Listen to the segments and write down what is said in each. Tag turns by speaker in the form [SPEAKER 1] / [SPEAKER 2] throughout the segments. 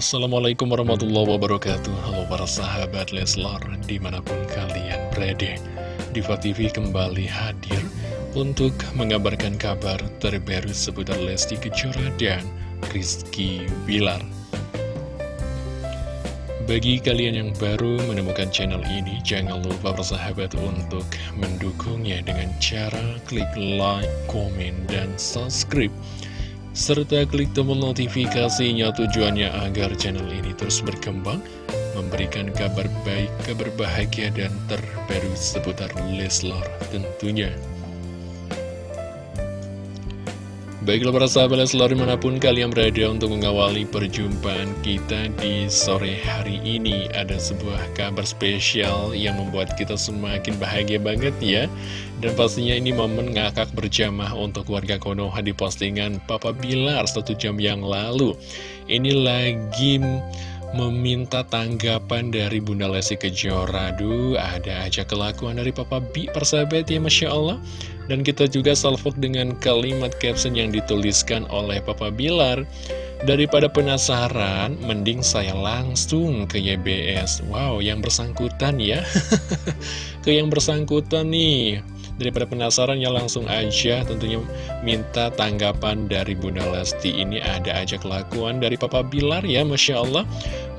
[SPEAKER 1] Assalamualaikum warahmatullahi wabarakatuh. Halo para sahabat Leslar Di mana pun kalian berada. Diva TV kembali hadir Untuk mengabarkan kabar terbaru seputar Lesti Kejora dan Rizky Bilar. Bagi kalian yang baru menemukan channel ini, jangan lupa bersahabat untuk mendukungnya dengan cara klik like, komen, dan subscribe serta klik tombol notifikasinya tujuannya agar channel ini terus berkembang, memberikan kabar baik, kabar bahagia, dan terbaru seputar Leslar tentunya. Baiklah para sahabat Leslar di mana pun kalian berada untuk mengawali perjumpaan kita di sore hari ini. Ada sebuah kabar spesial yang membuat kita semakin bahagia banget ya. Dan pastinya ini momen ngakak berjamah untuk warga Konoha di postingan Papa Bilar satu jam yang lalu. Ini lagi meminta tanggapan dari Bunda Lesti Kejora. Aduh, ada aja kelakuan dari Papa Bi persahabat ya Masya Allah dan kita juga salvok dengan kalimat caption yang dituliskan oleh Papa Bilar. Daripada penasaran, mending saya langsung ke YBS Wow, yang bersangkutan ya. Ke yang bersangkutan nih Daripada penasaran ya langsung aja tentunya minta tanggapan dari Bunda Lesti. Ini ada aja kelakuan dari Papa Bilar ya Masya Allah.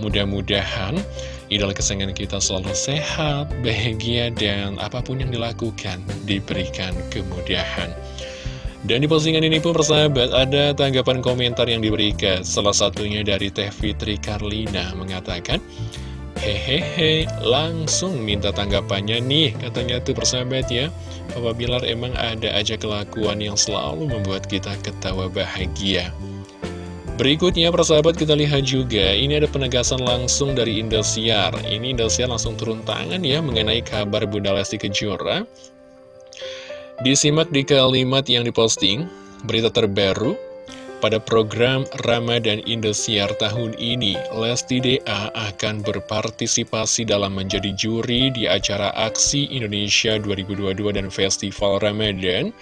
[SPEAKER 1] Mudah-mudahan idola kesayangan kita selalu sehat, bahagia, dan apa pun yang dilakukan diberikan kemudahan. Dan di postingan ini pun persahabat ada tanggapan komentar yang diberikan. Salah satunya dari Teh Fitri Karlina mengatakan Hehehe, langsung minta tanggapannya nih, katanya tuh persahabat ya. Papa Bilar emang ada aja kelakuan yang selalu membuat kita ketawa bahagia. Berikutnya persahabat kita lihat juga ini ada penegasan langsung dari Indosiar Ini Indosiar langsung turun tangan ya mengenai kabar Bunda Lesti Kejora Disimak di kalimat yang diposting Berita terbaru pada program Ramadan Indosiar tahun ini, Lesti DA akan berpartisipasi dalam menjadi juri di acara Aksi Indonesia 2022 dan Festival Ramadan.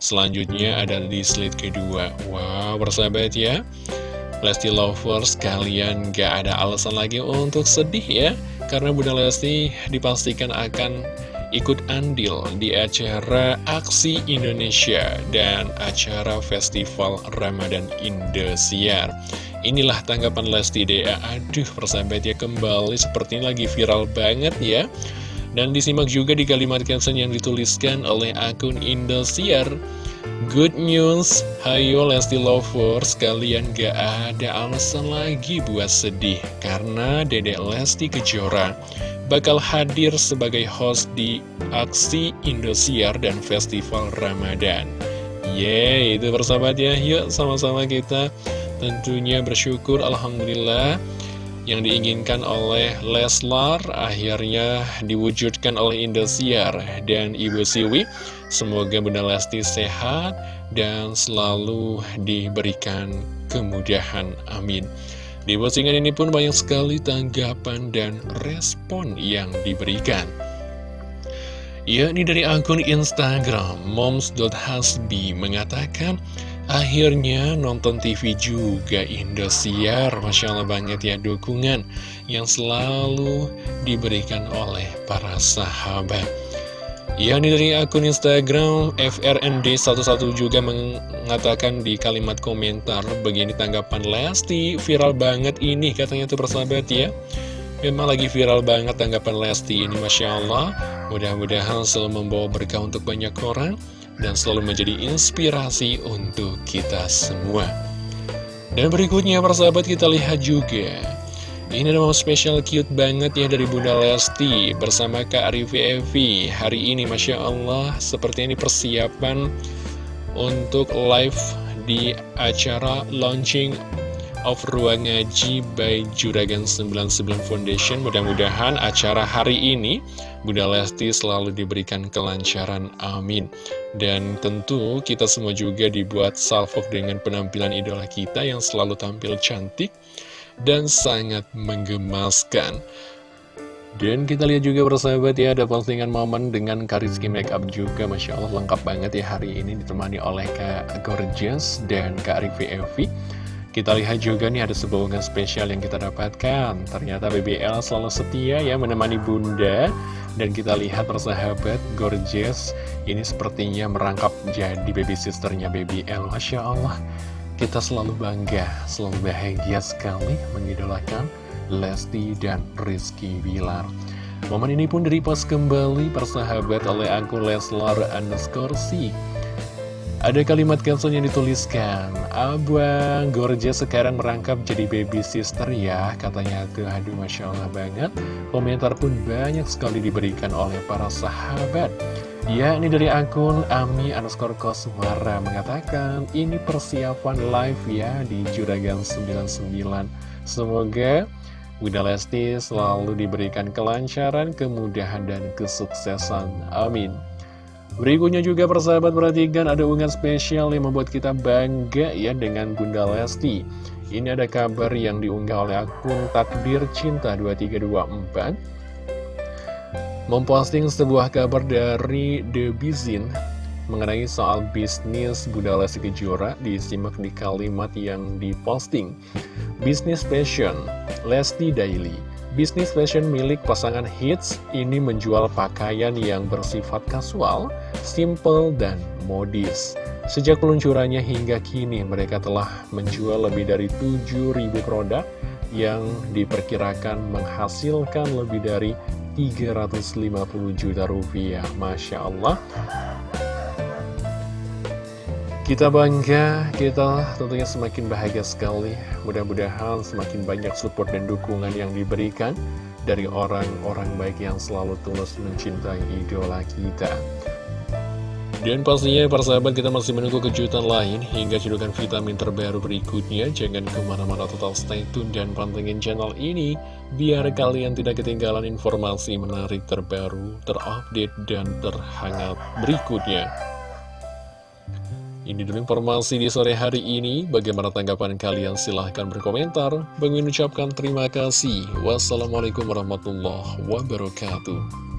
[SPEAKER 1] Selanjutnya ada di slide kedua. Wow, bersahabat ya. Lesti Lovers, kalian gak ada alasan lagi untuk sedih ya. Karena Bunda Lesti dipastikan akan ikut andil di acara Aksi Indonesia dan acara Festival Ramadan Indosiar. Inilah tanggapan Lesti DA. Aduh, persahabat ya kembali seperti lagi viral banget ya. Dan disimak juga di kalimat caption yang dituliskan oleh akun Indosiar. Good news, hayo Lesti Lovers, kalian gak ada alasan lagi buat sedih Karena Dedek Lesti Kejora bakal hadir sebagai host di aksi Indosiar dan Festival Ramadan. Yeay, itu persahabat ya. Yuk sama-sama kita tentunya bersyukur Alhamdulillah yang diinginkan oleh Leslar akhirnya diwujudkan oleh Indosiar dan Ibu Siwi. Semoga Bunda Lesti sehat dan selalu diberikan kemudahan. Amin. Di postingan ini pun banyak sekali tanggapan dan respon yang diberikan. Yakni dari akun Instagram moms.hasbi mengatakan Akhirnya nonton TV juga Indosiar. Masya Allah banget ya dukungan yang selalu diberikan oleh para sahabat. Ya, ini dari akun Instagram FRND11 juga mengatakan di kalimat komentar Begini tanggapan Lesti, viral banget ini katanya tuh persahabat ya. Memang lagi viral banget tanggapan Lesti ini Masya Allah. Mudah-mudahan selalu membawa berkah untuk banyak orang Dan selalu menjadi inspirasi untuk kita semua. Dan berikutnya persahabat kita lihat juga. Ini ada spesial cute banget ya dari Bunda Lesti bersama Kak Arifi Evi. Hari ini Masya Allah seperti ini persiapan untuk live di acara launching of Ruang Ngaji by Juragan 99 Foundation Mudah-mudahan acara hari ini Bunda Lesti selalu diberikan kelancaran, amin Dan tentu kita semua juga dibuat salvok dengan penampilan idola kita yang selalu tampil cantik dan sangat menggemaskan. Dan kita lihat juga persahabat ya, ada postingan momen dengan Kariski Makeup juga, Masya Allah lengkap banget ya hari ini ditemani oleh Kak Gorgeous dan Kak Rivi Evi. Kita lihat juga nih ada sebuah unggahan spesial yang kita dapatkan. Ternyata BBL selalu setia ya menemani bunda. Dan kita lihat persahabat gorgeous Ini sepertinya merangkap jadi baby sisternya BBL Masya Allah Kita selalu bangga, selalu bahagia sekali mengidolakan Lesti dan Rizky Bilar. Momen ini pun direpost kembali persahabat oleh akun Leslar underscore ada kalimat caption yang dituliskan, Abang Gorgeous sekarang merangkap jadi baby sister ya, katanya tuh, aduh Masya Allah banget. Komentar pun banyak sekali diberikan oleh para sahabat. Ya, ini dari akun Ami underscore Koswara mengatakan, ini persiapan live ya di Juragan 99. Semoga Bunda Lesti selalu diberikan kelancaran, kemudahan, dan kesuksesan. Amin. Berikutnya juga persahabat perhatikan ada unggahan spesial yang membuat kita bangga ya dengan Bunda Lesti. Ini ada kabar yang diunggah oleh akun Takdir Cinta 2324 memposting sebuah kabar dari The Bizin mengenai soal bisnis Bunda Lesti Kejora disimak di kalimat yang diposting. Bisnis Fashion, Lesti Daily Bisnis fashion milik pasangan hits ini menjual pakaian yang bersifat kasual, simple, dan modis. Sejak peluncurannya hingga kini, mereka telah menjual lebih dari 7.000 produk yang diperkirakan menghasilkan lebih dari 350 juta rupiah. Masya Allah, kita bangga, kita tentunya semakin bahagia sekali. Mudah-mudahan semakin banyak support dan dukungan yang diberikan dari orang-orang baik yang selalu tulus mencintai idola kita. Dan pastinya para sahabat kita masih menunggu kejutan lain hingga cedukan vitamin terbaru berikutnya. Jangan ke mana-mana total stay tune dan pantengin channel ini biar kalian tidak ketinggalan informasi menarik terbaru, terupdate, dan terhangat berikutnya. Ini dulu informasi di sore hari ini. Bagaimana tanggapan kalian? Silahkan berkomentar. Bagi ucapkan terima kasih. Wassalamualaikum warahmatullahi wabarakatuh.